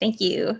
Thank you.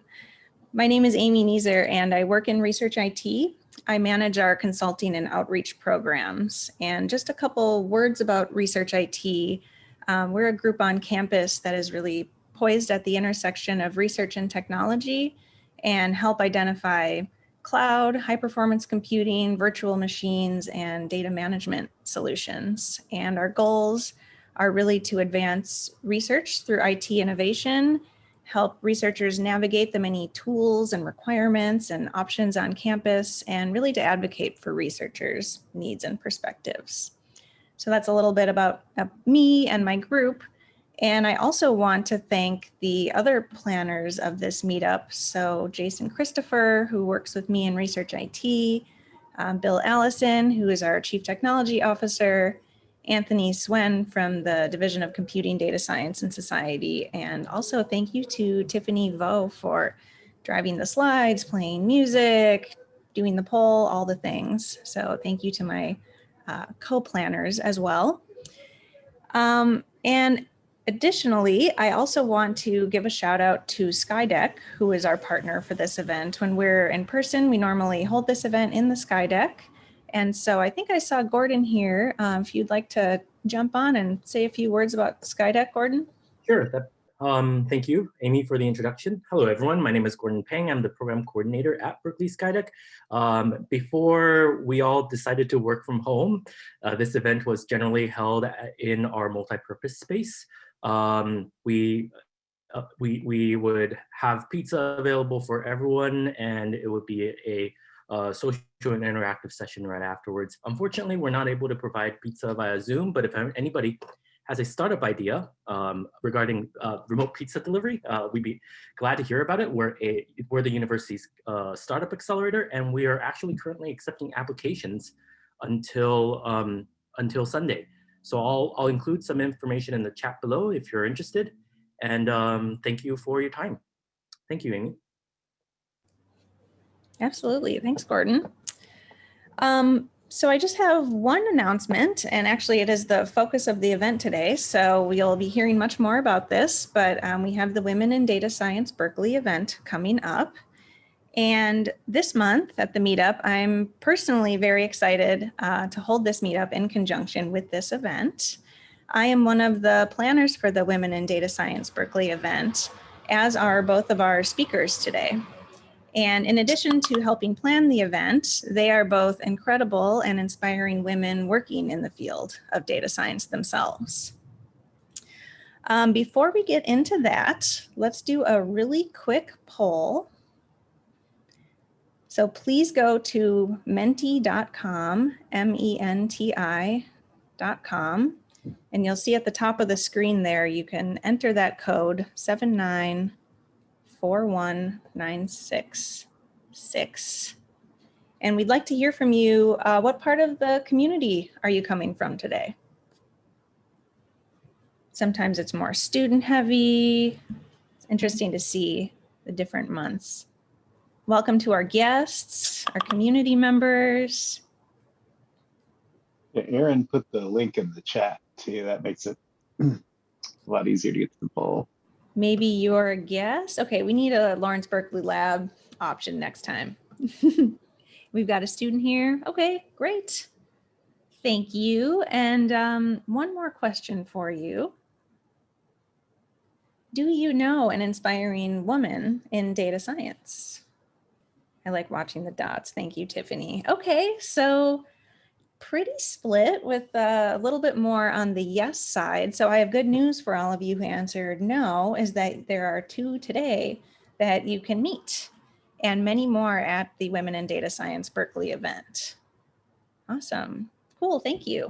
My name is Amy Neeser and I work in research IT. I manage our consulting and outreach programs. And just a couple words about research IT. Um, we're a group on campus that is really poised at the intersection of research and technology and help identify cloud, high performance computing, virtual machines, and data management solutions. And our goals are really to advance research through IT innovation help researchers navigate the many tools and requirements and options on campus, and really to advocate for researchers' needs and perspectives. So that's a little bit about uh, me and my group. And I also want to thank the other planners of this meetup. So Jason Christopher, who works with me in Research IT, um, Bill Allison, who is our Chief Technology Officer, Anthony Suen from the Division of Computing, Data Science and Society. And also thank you to Tiffany Vo for driving the slides, playing music, doing the poll, all the things. So thank you to my uh, co-planners as well. Um, and additionally, I also want to give a shout out to Skydeck, who is our partner for this event. When we're in person, we normally hold this event in the Skydeck. And so I think I saw Gordon here. Um, if you'd like to jump on and say a few words about Skydeck, Gordon. Sure. That, um, thank you, Amy, for the introduction. Hello, everyone. My name is Gordon Pang. I'm the program coordinator at Berkeley Skydeck. Um, before we all decided to work from home, uh, this event was generally held in our multi-purpose space. Um, we uh, we we would have pizza available for everyone, and it would be a, a uh, social and interactive session right afterwards. Unfortunately, we're not able to provide pizza via Zoom, but if anybody has a startup idea um, regarding uh, remote pizza delivery, uh, we'd be glad to hear about it. We're, a, we're the university's uh, startup accelerator, and we are actually currently accepting applications until, um, until Sunday. So I'll, I'll include some information in the chat below if you're interested. And um, thank you for your time. Thank you, Amy. Absolutely. Thanks, Gordon. Um, so I just have one announcement, and actually it is the focus of the event today. So we'll be hearing much more about this, but um, we have the Women in Data Science Berkeley event coming up. And this month at the meetup, I'm personally very excited uh, to hold this meetup in conjunction with this event. I am one of the planners for the Women in Data Science Berkeley event, as are both of our speakers today. And in addition to helping plan the event, they are both incredible and inspiring women working in the field of data science themselves. Um, before we get into that, let's do a really quick poll. So please go to menti.com, M-E-N-T-I.com, and you'll see at the top of the screen there, you can enter that code 79 41966. And we'd like to hear from you. Uh, what part of the community are you coming from today? Sometimes it's more student heavy. It's interesting to see the different months. Welcome to our guests, our community members. Yeah, Aaron put the link in the chat too. That makes it a lot easier to get to the poll. Maybe you're a guest. Okay, we need a Lawrence Berkeley Lab option next time. We've got a student here. Okay, great. Thank you. And um, one more question for you. Do you know an inspiring woman in data science? I like watching the dots. Thank you, Tiffany. Okay, so pretty split with uh, a little bit more on the yes side. So I have good news for all of you who answered no, is that there are two today that you can meet and many more at the Women in Data Science Berkeley event. Awesome. Cool. Thank you.